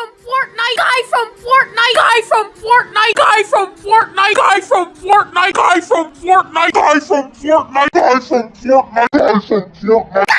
from Fortnite. Guy from Fortnite. Guy from Fortnite. Guy from Fortnite. Guy from Fortnite. Guy from Fortnite. Guy from Fortnite. Guy from Fortnite. Guy from Fortnite.